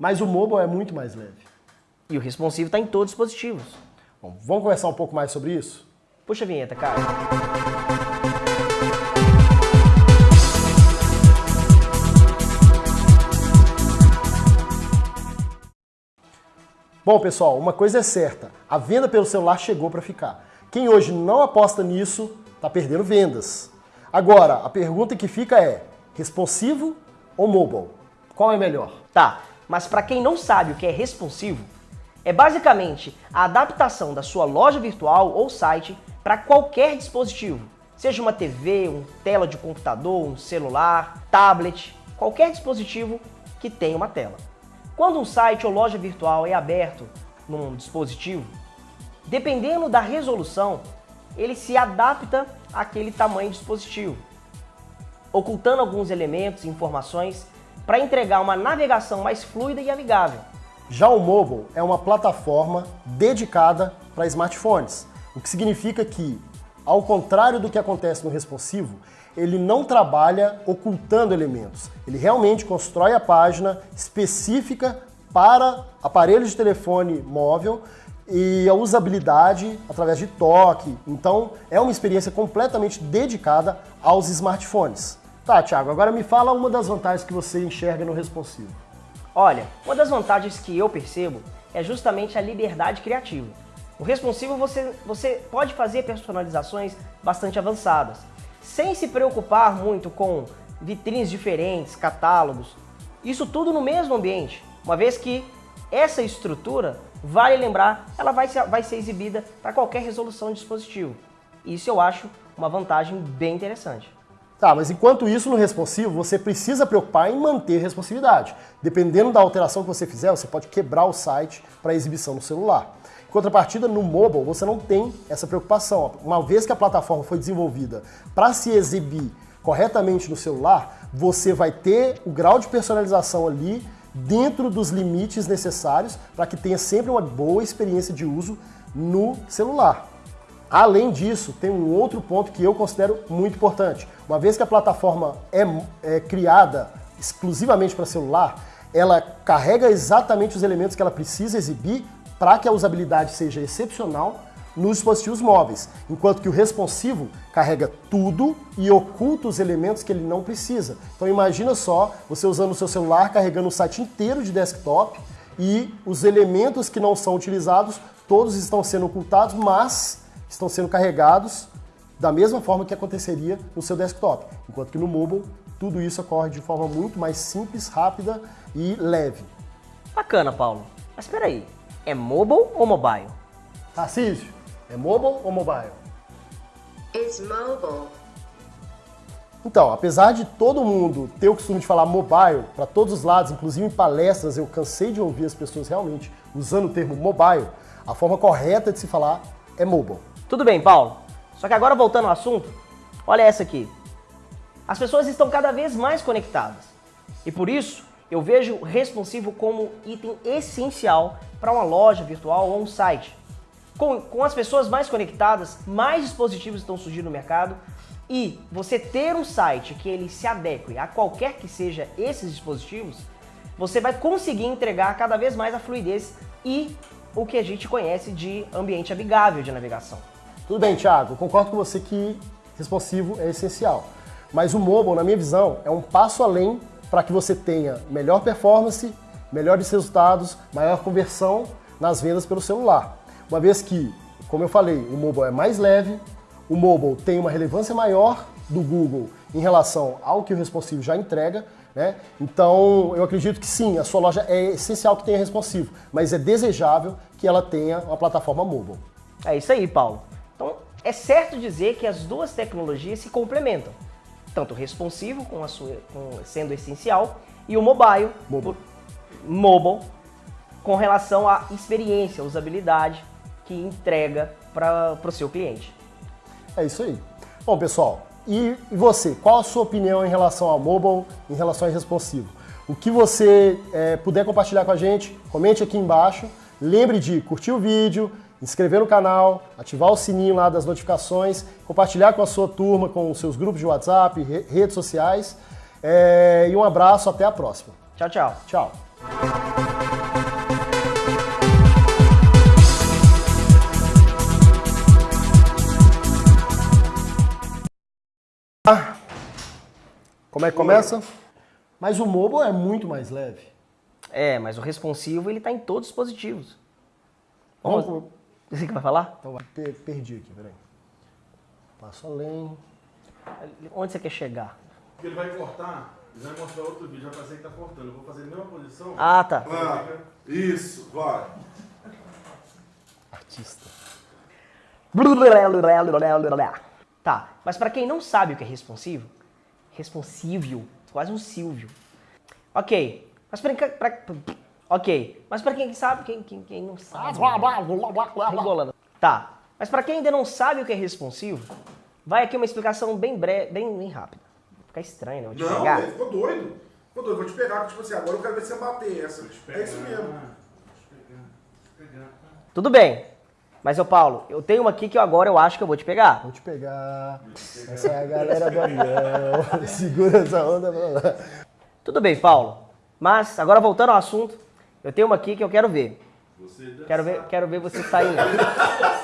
Mas o mobile é muito mais leve. E o responsivo está em todos os dispositivos. Bom, vamos conversar um pouco mais sobre isso? Puxa a vinheta, cara. Bom, pessoal, uma coisa é certa, a venda pelo celular chegou para ficar. Quem hoje não aposta nisso, está perdendo vendas. Agora, a pergunta que fica é, responsivo ou mobile? Qual é melhor? Tá, mas para quem não sabe o que é responsivo, é basicamente a adaptação da sua loja virtual ou site para qualquer dispositivo, seja uma TV, um tela de computador, um celular, tablet, qualquer dispositivo que tenha uma tela. Quando um site ou loja virtual é aberto num dispositivo, dependendo da resolução, ele se adapta àquele tamanho dispositivo, ocultando alguns elementos e informações para entregar uma navegação mais fluida e amigável. Já o mobile é uma plataforma dedicada para smartphones, o que significa que, ao contrário do que acontece no responsivo, ele não trabalha ocultando elementos. Ele realmente constrói a página específica para aparelhos de telefone móvel e a usabilidade através de toque. Então, é uma experiência completamente dedicada aos smartphones. Tá, Thiago, agora me fala uma das vantagens que você enxerga no responsivo. Olha, uma das vantagens que eu percebo é justamente a liberdade criativa. O responsivo você, você pode fazer personalizações bastante avançadas sem se preocupar muito com vitrines diferentes, catálogos, isso tudo no mesmo ambiente, uma vez que essa estrutura, vale lembrar, ela vai ser, vai ser exibida para qualquer resolução de dispositivo. Isso eu acho uma vantagem bem interessante. Tá, mas enquanto isso no responsivo, você precisa preocupar em manter responsividade. Dependendo da alteração que você fizer, você pode quebrar o site para exibição no celular. Em contrapartida, no mobile, você não tem essa preocupação. Uma vez que a plataforma foi desenvolvida para se exibir corretamente no celular, você vai ter o grau de personalização ali dentro dos limites necessários para que tenha sempre uma boa experiência de uso no celular. Além disso, tem um outro ponto que eu considero muito importante. Uma vez que a plataforma é, é criada exclusivamente para celular, ela carrega exatamente os elementos que ela precisa exibir para que a usabilidade seja excepcional nos dispositivos móveis, enquanto que o responsivo carrega tudo e oculta os elementos que ele não precisa. Então imagina só você usando o seu celular carregando um site inteiro de desktop e os elementos que não são utilizados, todos estão sendo ocultados, mas estão sendo carregados da mesma forma que aconteceria no seu desktop. Enquanto que no mobile, tudo isso ocorre de forma muito mais simples, rápida e leve. Bacana, Paulo. Mas espera aí, é mobile ou mobile? Tarcísio, é mobile ou mobile? It's mobile. Então, apesar de todo mundo ter o costume de falar mobile para todos os lados, inclusive em palestras, eu cansei de ouvir as pessoas realmente usando o termo mobile, a forma correta de se falar é mobile. Tudo bem, Paulo. Só que agora voltando ao assunto, olha essa aqui. As pessoas estão cada vez mais conectadas. E por isso, eu vejo o responsivo como item essencial para uma loja virtual ou um site. Com, com as pessoas mais conectadas, mais dispositivos estão surgindo no mercado e você ter um site que ele se adeque a qualquer que seja esses dispositivos, você vai conseguir entregar cada vez mais a fluidez e o que a gente conhece de ambiente amigável de navegação. Tudo bem, Thiago, concordo com você que responsivo é essencial. Mas o mobile, na minha visão, é um passo além para que você tenha melhor performance, melhores resultados, maior conversão nas vendas pelo celular. Uma vez que, como eu falei, o mobile é mais leve, o mobile tem uma relevância maior do Google em relação ao que o responsivo já entrega, né? Então, eu acredito que sim, a sua loja é essencial que tenha responsivo, mas é desejável que ela tenha uma plataforma mobile. É isso aí, Paulo. É certo dizer que as duas tecnologias se complementam. Tanto o responsivo, com a sua, com, sendo essencial, e o mobile, Mobile. por- mobile, com relação à experiência, usabilidade que entrega para o seu cliente. É isso aí. Bom, pessoal, e, e você? Qual a sua opinião em relação ao mobile, em relação ao responsivo? O que você é, puder compartilhar com a gente, comente aqui embaixo. Lembre de curtir o vídeo, inscrever no canal, ativar o sininho lá das notificações, compartilhar com a sua turma, com os seus grupos de WhatsApp, redes sociais. É, e um abraço, até a próxima. Tchau, tchau. Tchau. Ah, como é que começa? Mas o mobile é muito mais leve. É, mas o responsivo ele está em todos os dispositivos. Vamos... Vamos você que vai falar? Então, vai. Per- perdi aqui, peraí. Passo além. Onde você quer chegar? Porque ele vai cortar, ele vai mostrar outro vídeo, vai fazer que tá cortando. Eu vou fazer a mesma posição. Ah, tá. Ah, isso, vai. Artista. Tá, mas para quem não sabe o que é responsivo, responsível, quase um Silvio. Ok, mas para Ok, mas para quem sabe, quem, quem, quem não sabe. Regolando. Tá, mas para quem ainda não sabe o que é responsivo, vai aqui uma explicação bem breve, bem, bem rápida. Vai ficar estranho, né? Vou te Não, pegar. ele ficou doido. Ficou doido, vou te pegar, tipo assim, agora eu quero ver se você bater essa. É isso mesmo. Tudo bem. Mas, ô Paulo, eu tenho uma aqui que eu agora eu acho que eu vou te pegar. Vou te pegar. Essa é a galera do avião. Segura essa onda. pra lá. Tudo bem, Paulo. Mas, agora voltando ao assunto, eu tenho uma aqui que eu quero ver. Você Quero ver, quero ver você saindo.